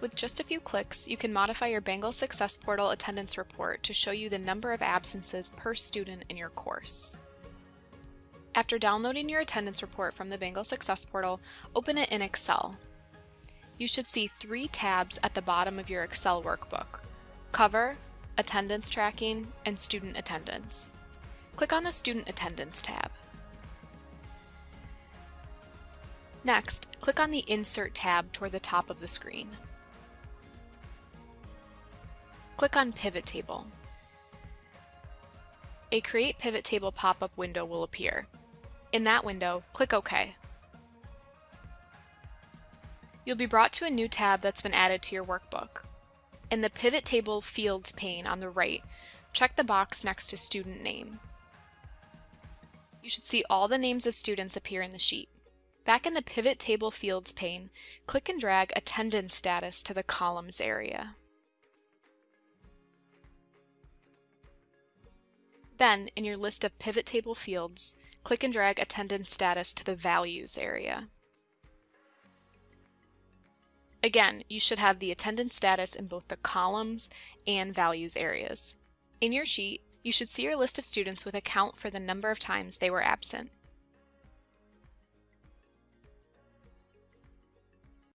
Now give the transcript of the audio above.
With just a few clicks, you can modify your Bengal Success Portal attendance report to show you the number of absences per student in your course. After downloading your attendance report from the Bengal Success Portal, open it in Excel. You should see three tabs at the bottom of your Excel workbook, Cover, Attendance Tracking, and Student Attendance. Click on the Student Attendance tab. Next, click on the Insert tab toward the top of the screen. Click on Pivot Table. A Create Pivot Table pop-up window will appear. In that window, click OK. You'll be brought to a new tab that's been added to your workbook. In the Pivot Table Fields pane on the right, check the box next to Student Name. You should see all the names of students appear in the sheet. Back in the Pivot Table Fields pane, click and drag Attendance Status to the Columns area. Then, in your list of pivot table fields, click and drag attendance status to the Values area. Again, you should have the attendance status in both the columns and values areas. In your sheet, you should see your list of students with a count for the number of times they were absent.